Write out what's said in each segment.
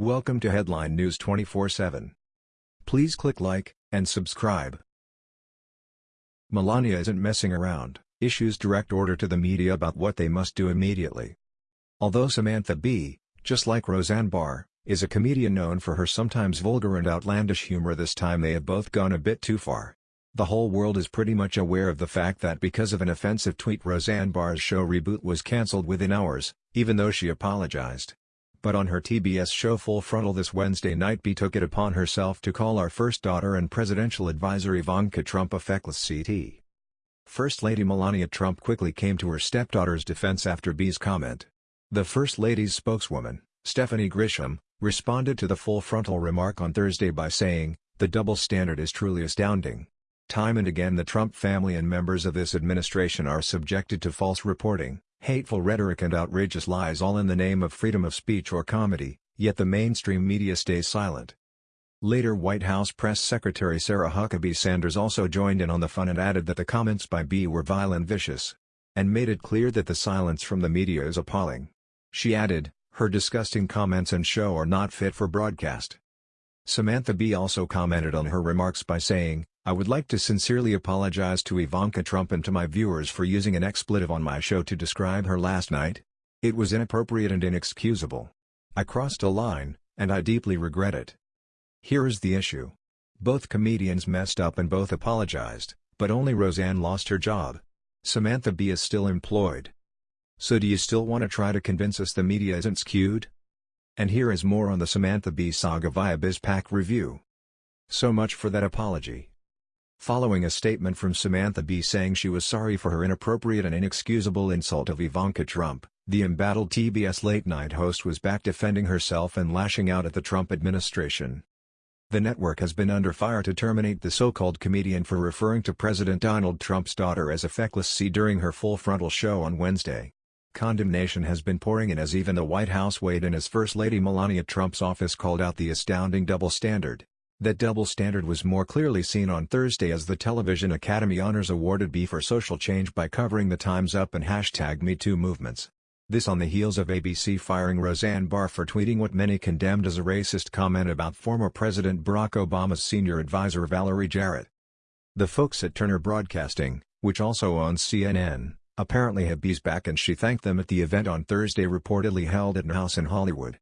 Welcome to Headline News 24/7. Please click like and subscribe. Melania isn't messing around, issues direct order to the media about what they must do immediately. Although Samantha Bee, just like Roseanne Barr, is a comedian known for her sometimes vulgar and outlandish humor this time they have both gone a bit too far. The whole world is pretty much aware of the fact that because of an offensive tweet Roseanne Barr's show Reboot was cancelled within hours, even though she apologized. But on her TBS show Full Frontal this Wednesday night Bee took it upon herself to call our first daughter and presidential advisor Ivanka Trump a feckless CT. First Lady Melania Trump quickly came to her stepdaughter's defense after Bee's comment. The First Lady's spokeswoman, Stephanie Grisham, responded to the Full Frontal remark on Thursday by saying, the double standard is truly astounding. Time and again the Trump family and members of this administration are subjected to false reporting, hateful rhetoric and outrageous lies all in the name of freedom of speech or comedy, yet the mainstream media stays silent. Later White House Press Secretary Sarah Huckabee Sanders also joined in on the fun and added that the comments by Bee were vile and vicious. And made it clear that the silence from the media is appalling. She added, her disgusting comments and show are not fit for broadcast. Samantha Bee also commented on her remarks by saying, I would like to sincerely apologize to Ivanka Trump and to my viewers for using an expletive on my show to describe her last night. It was inappropriate and inexcusable. I crossed a line, and I deeply regret it. Here is the issue. Both comedians messed up and both apologized, but only Roseanne lost her job. Samantha Bee is still employed. So do you still want to try to convince us the media isn't skewed? And here is more on the Samantha Bee saga via BizPac Review. So much for that apology. Following a statement from Samantha Bee saying she was sorry for her inappropriate and inexcusable insult of Ivanka Trump, the embattled TBS late-night host was back defending herself and lashing out at the Trump administration. The network has been under fire to terminate the so-called comedian for referring to President Donald Trump's daughter as a feckless C during her Full Frontal show on Wednesday. Condemnation has been pouring in as even the White House weighed in as First Lady Melania Trump's office called out the astounding double standard. That double standard was more clearly seen on Thursday as the Television Academy Honors awarded Bee for social change by covering the Time's Up and hashtag MeToo movements. This on the heels of ABC firing Roseanne Barr for tweeting what many condemned as a racist comment about former President Barack Obama's senior advisor Valerie Jarrett. The folks at Turner Broadcasting, which also owns CNN, apparently had Bee's back and she thanked them at the event on Thursday reportedly held at an house in Hollywood.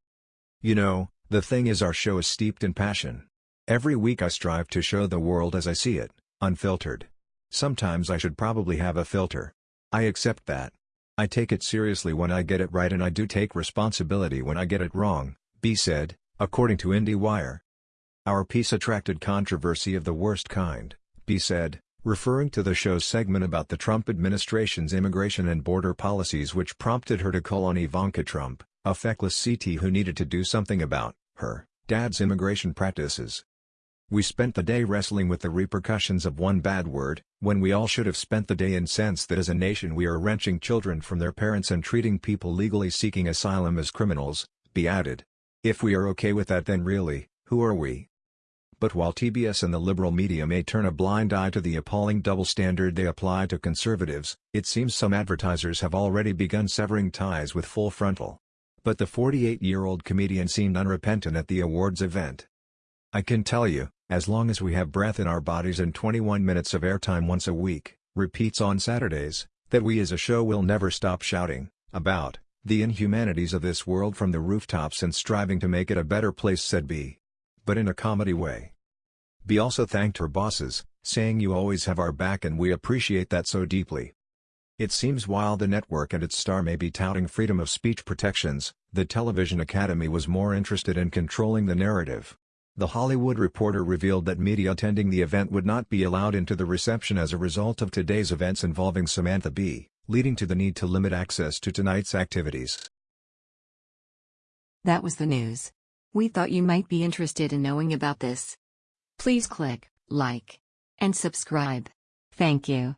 You know, the thing is our show is steeped in passion. Every week I strive to show the world as I see it, unfiltered. Sometimes I should probably have a filter. I accept that. I take it seriously when I get it right and I do take responsibility when I get it wrong, Bee said, according to IndieWire. Our piece attracted controversy of the worst kind, Bee said, referring to the show's segment about the Trump administration's immigration and border policies which prompted her to call on Ivanka Trump, a feckless CT who needed to do something about her dad's immigration practices. We spent the day wrestling with the repercussions of one bad word, when we all should have spent the day incensed that as a nation we are wrenching children from their parents and treating people legally seeking asylum as criminals, Bee added. If we are okay with that then really, who are we? But while TBS and the liberal media may turn a blind eye to the appalling double standard they apply to conservatives, it seems some advertisers have already begun severing ties with Full Frontal. But the 48-year-old comedian seemed unrepentant at the awards event. I can tell you, as long as we have breath in our bodies and 21 minutes of airtime once a week, repeats on Saturdays, that we as a show will never stop shouting, about, the inhumanities of this world from the rooftops and striving to make it a better place said Bee. But in a comedy way. Bee also thanked her bosses, saying you always have our back and we appreciate that so deeply. It seems while the network and its star may be touting freedom of speech protections, the Television Academy was more interested in controlling the narrative. The Hollywood Reporter revealed that media attending the event would not be allowed into the reception as a result of today's events involving Samantha Bee, leading to the need to limit access to tonight's activities. That was the news. We thought you might be interested in knowing about this. Please click like and subscribe. Thank you.